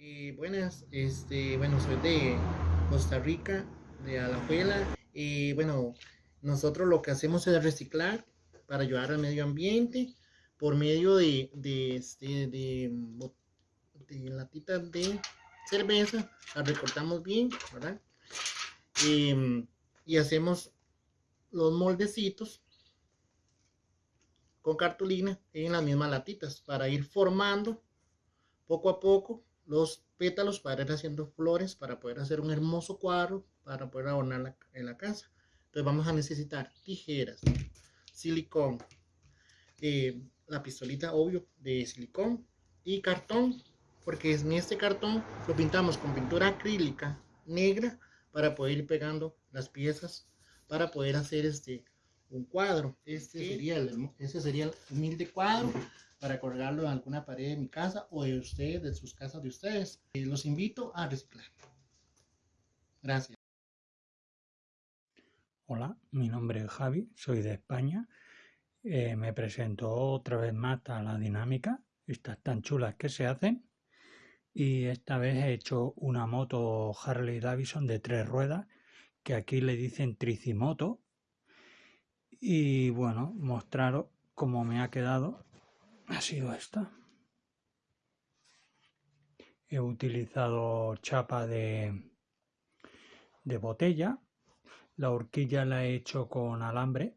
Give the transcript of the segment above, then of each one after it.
Eh, buenas, este, bueno, soy de Costa Rica, de Alajuela. Y bueno, nosotros lo que hacemos es reciclar para ayudar al medio ambiente por medio de, de, este, de, de latitas de cerveza, la recortamos bien, ¿verdad? Em, y hacemos los moldecitos con cartulina en las mismas latitas para ir formando poco a poco los pétalos para ir haciendo flores, para poder hacer un hermoso cuadro, para poder adornar en la casa. Entonces vamos a necesitar tijeras, silicón, eh, la pistolita obvio de silicón y cartón, porque en este cartón lo pintamos con pintura acrílica negra para poder ir pegando las piezas para poder hacer este un cuadro. Este sería el, ese sería el humilde cuadro para colgarlo en alguna pared de mi casa o de ustedes, de sus casas de ustedes. Eh, los invito a reciclar. Gracias. Hola, mi nombre es Javi, soy de España. Eh, me presento otra vez más a la dinámica, estas tan chulas que se hacen. Y esta vez he hecho una moto Harley Davidson de tres ruedas, que aquí le dicen tricimoto. Y bueno, mostraros cómo me ha quedado ha sido esta. He utilizado chapa de, de botella. La horquilla la he hecho con alambre.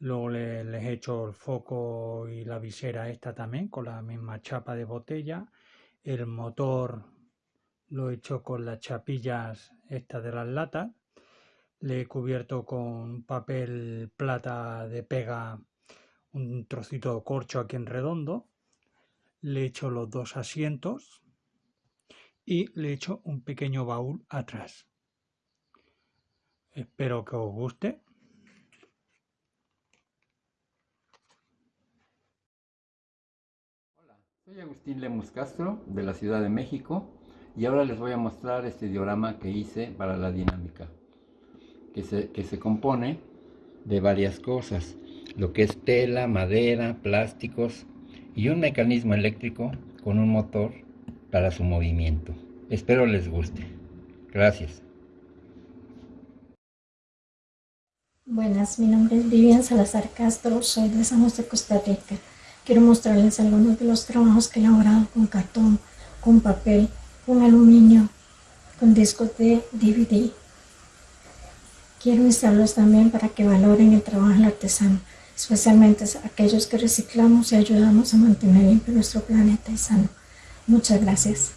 Luego les he hecho el foco y la visera esta también con la misma chapa de botella. El motor lo he hecho con las chapillas estas de las latas. Le he cubierto con papel plata de pega un trocito de corcho aquí en redondo, le echo los dos asientos y le echo un pequeño baúl atrás. Espero que os guste. Hola, soy Agustín Lemus Castro de la Ciudad de México y ahora les voy a mostrar este diorama que hice para la dinámica que se, que se compone de varias cosas lo que es tela, madera, plásticos y un mecanismo eléctrico con un motor para su movimiento. Espero les guste. Gracias. Buenas, mi nombre es Vivian Salazar Castro, soy de San José, Costa Rica. Quiero mostrarles algunos de los trabajos que he elaborado con cartón, con papel, con aluminio, con discos de DVD. Quiero instalarlos también para que valoren el trabajo del artesano especialmente aquellos que reciclamos y ayudamos a mantener limpio nuestro planeta y sano. Muchas gracias.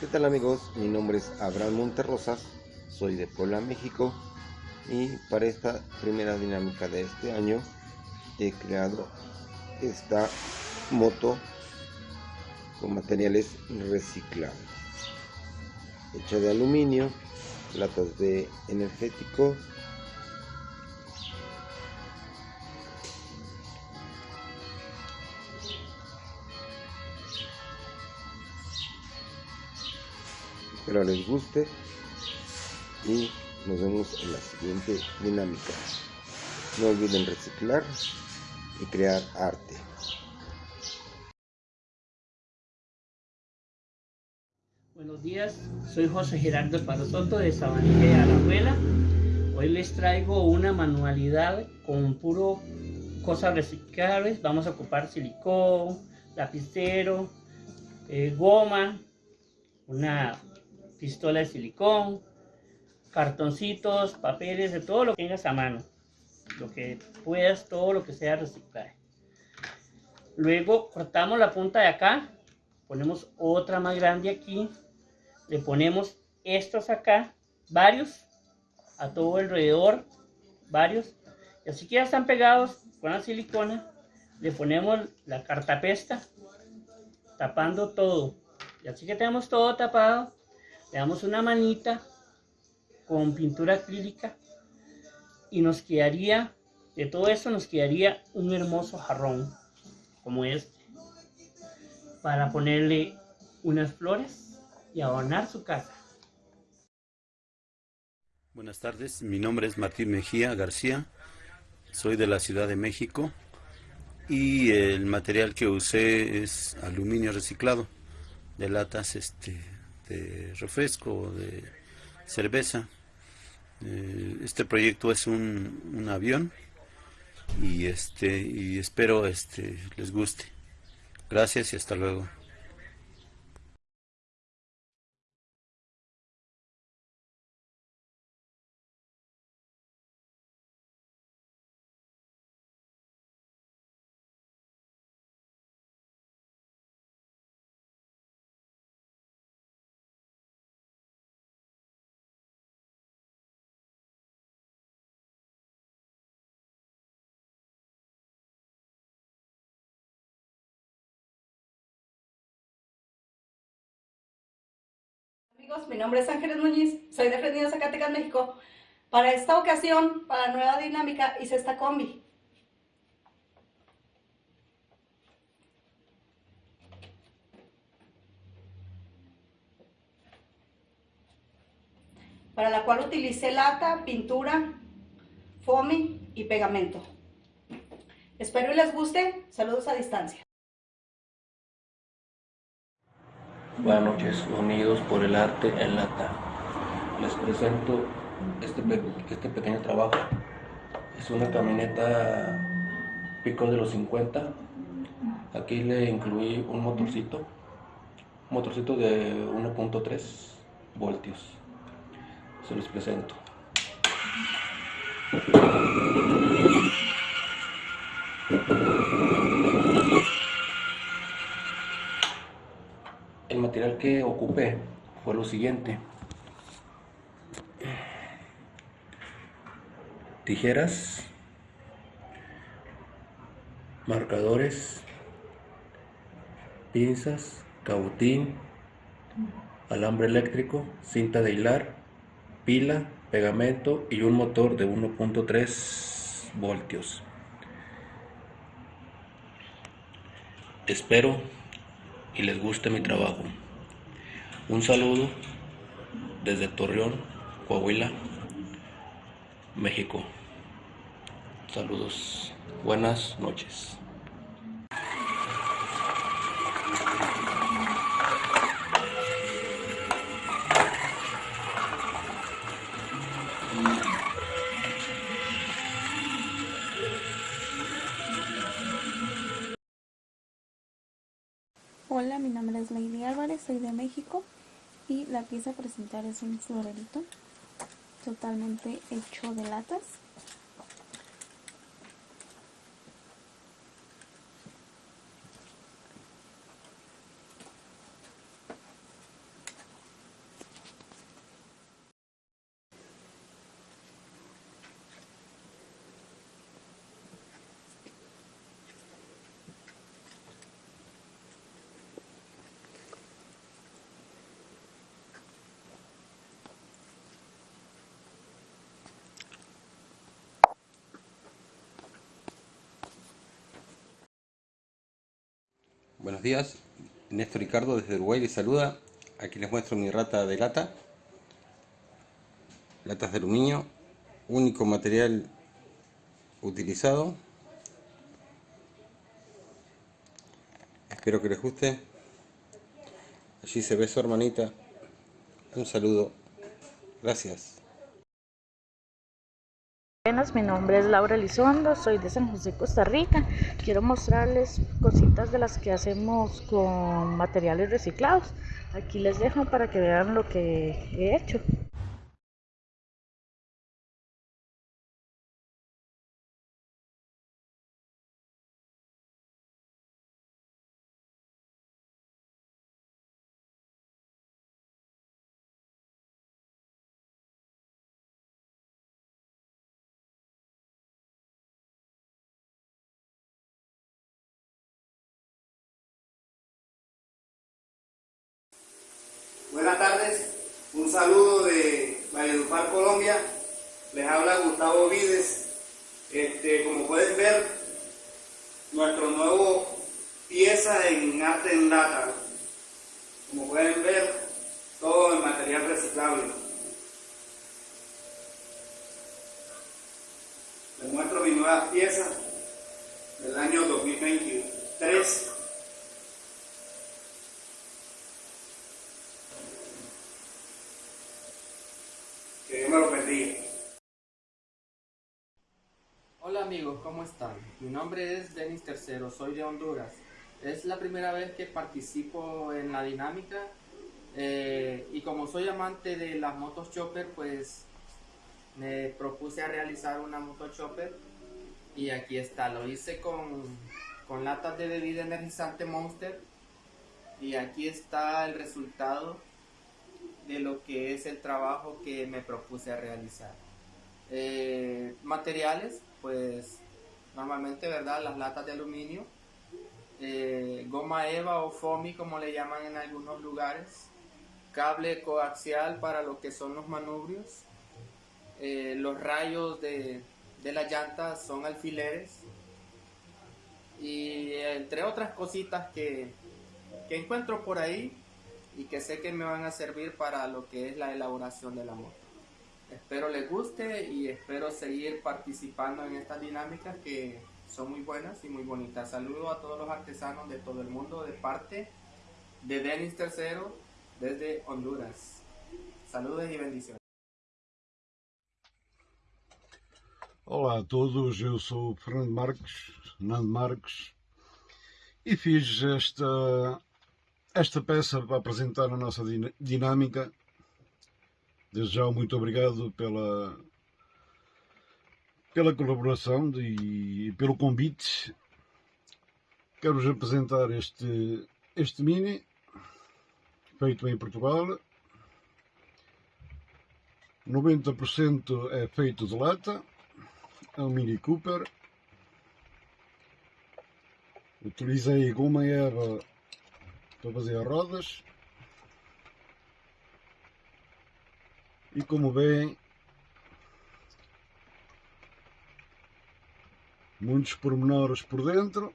¿Qué tal amigos? Mi nombre es Abraham Monterrosas, soy de Puebla, México y para esta primera dinámica de este año he creado esta moto con materiales reciclables hecha de aluminio latas de energético espero les guste y nos vemos en la siguiente dinámica. No olviden reciclar y crear arte. Buenos días, soy José Gerardo Soto de Sabanilla de abuela Hoy les traigo una manualidad con puro cosas reciclables. Vamos a ocupar silicón, lapicero, eh, goma, una pistola de silicón, cartoncitos, papeles, de todo lo que tengas a mano. Lo que puedas, todo lo que sea reciclaje. Luego cortamos la punta de acá, ponemos otra más grande aquí, le ponemos estos acá, varios, a todo alrededor, varios, y así que ya están pegados con la silicona, le ponemos la cartapesta, tapando todo, y así que tenemos todo tapado, le damos una manita con pintura acrílica y nos quedaría, de todo eso nos quedaría un hermoso jarrón como este. para ponerle unas flores y adornar su casa. Buenas tardes, mi nombre es Martín Mejía García, soy de la Ciudad de México y el material que usé es aluminio reciclado de latas este, de refresco, de cerveza. Eh, este proyecto es un, un, avión y este y espero este les guste. Gracias y hasta luego. Amigos, mi nombre es Ángeles Muñiz, soy de Fresnillo, Zacatecas, México. Para esta ocasión, para Nueva Dinámica, hice esta combi. Para la cual utilicé lata, pintura, foamy y pegamento. Espero y les guste. Saludos a distancia. Buenas noches, unidos por el arte en lata. Les presento este, este pequeño trabajo. Es una camioneta pico de los 50. Aquí le incluí un motorcito, un motorcito de 1.3 voltios. Se los presento. Material que ocupé fue lo siguiente. Tijeras, marcadores, pinzas, cabotín, alambre eléctrico, cinta de hilar, pila, pegamento y un motor de 1.3 voltios. Espero y les guste mi trabajo. Un saludo desde Torreón, Coahuila, México. Saludos. Buenas noches. Es Lady Álvarez, soy de México y la a presentar es un florerito totalmente hecho de latas. Buenos días, Néstor Ricardo desde Uruguay les saluda. Aquí les muestro mi rata de lata. Latas de aluminio, único material utilizado. Espero que les guste. Allí se ve su hermanita. Un saludo. Gracias. Buenas, mi nombre es Laura Elizondo, soy de San José, Costa Rica. Quiero mostrarles cositas de las que hacemos con materiales reciclados. Aquí les dejo para que vean lo que he hecho. Saludo de Valledupar, Colombia. Les habla Gustavo Vides. Este, como pueden ver, nuestro nuevo piezas en arte en lata. Como pueden ver, todo en material reciclable. Les muestro mis nuevas piezas del año 2023. Que Dios me lo bendiga. Amigos, ¿cómo están? Mi nombre es Denis Tercero, soy de Honduras. Es la primera vez que participo en la dinámica eh, y como soy amante de las motos chopper, pues me propuse a realizar una moto chopper y aquí está, lo hice con, con latas de bebida energizante Monster y aquí está el resultado de lo que es el trabajo que me propuse a realizar. Eh, materiales, pues normalmente, ¿verdad? Las latas de aluminio, eh, goma eva o foamy como le llaman en algunos lugares, cable coaxial para lo que son los manubrios, eh, los rayos de, de la llanta son alfileres y entre otras cositas que, que encuentro por ahí y que sé que me van a servir para lo que es la elaboración de la moto. Espero les guste y espero seguir participando en estas dinámicas que son muy buenas y muy bonitas. Saludo a todos los artesanos de todo el mundo de parte de Denis Tercero desde Honduras. Saludos y bendiciones. Olá a todos, eu sou o Fernando Marques, Nando Marques, e fiz esta, esta peça para apresentar a nossa dinâmica. Desde já muito obrigado pela, pela colaboração e pelo convite. Quero-vos apresentar este, este mini, feito em Portugal. 90% é feito de lata é um Mini Cooper. Utilizei goma erva para fazer as rodas. E como veem, muitos pormenores por dentro.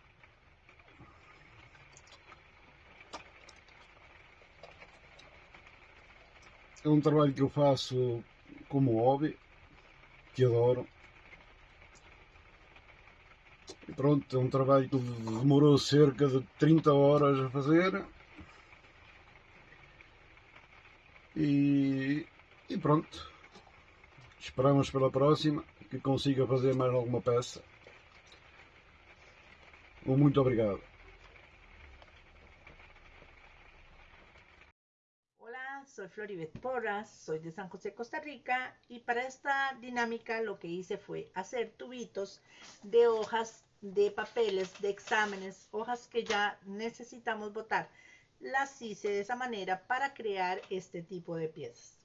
É um trabalho que eu faço como hobby, que adoro. E pronto, é um trabalho que demorou cerca de 30 horas a fazer. E, e pronto. Esperamos pela próxima que consiga fazer mais alguma peça. Um muito obrigado. Hola, soy Floribet Porras, soy de San José, Costa Rica y para esta dinámica lo que hice fue hacer tubitos de hojas de papeles, de exámenes, hojas que ya necesitamos botar. Las hice de esa manera para crear este tipo de piezas.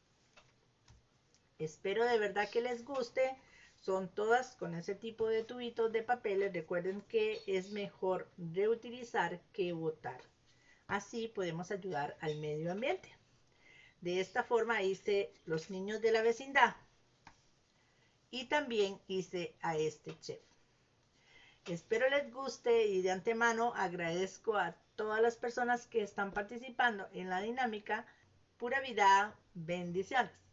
Espero de verdad que les guste. Son todas con ese tipo de tubitos de papeles. Recuerden que es mejor reutilizar que botar. Así podemos ayudar al medio ambiente. De esta forma hice los niños de la vecindad. Y también hice a este chef. Espero les guste y de antemano agradezco a todas las personas que están participando en la dinámica. Pura vida, bendiciones.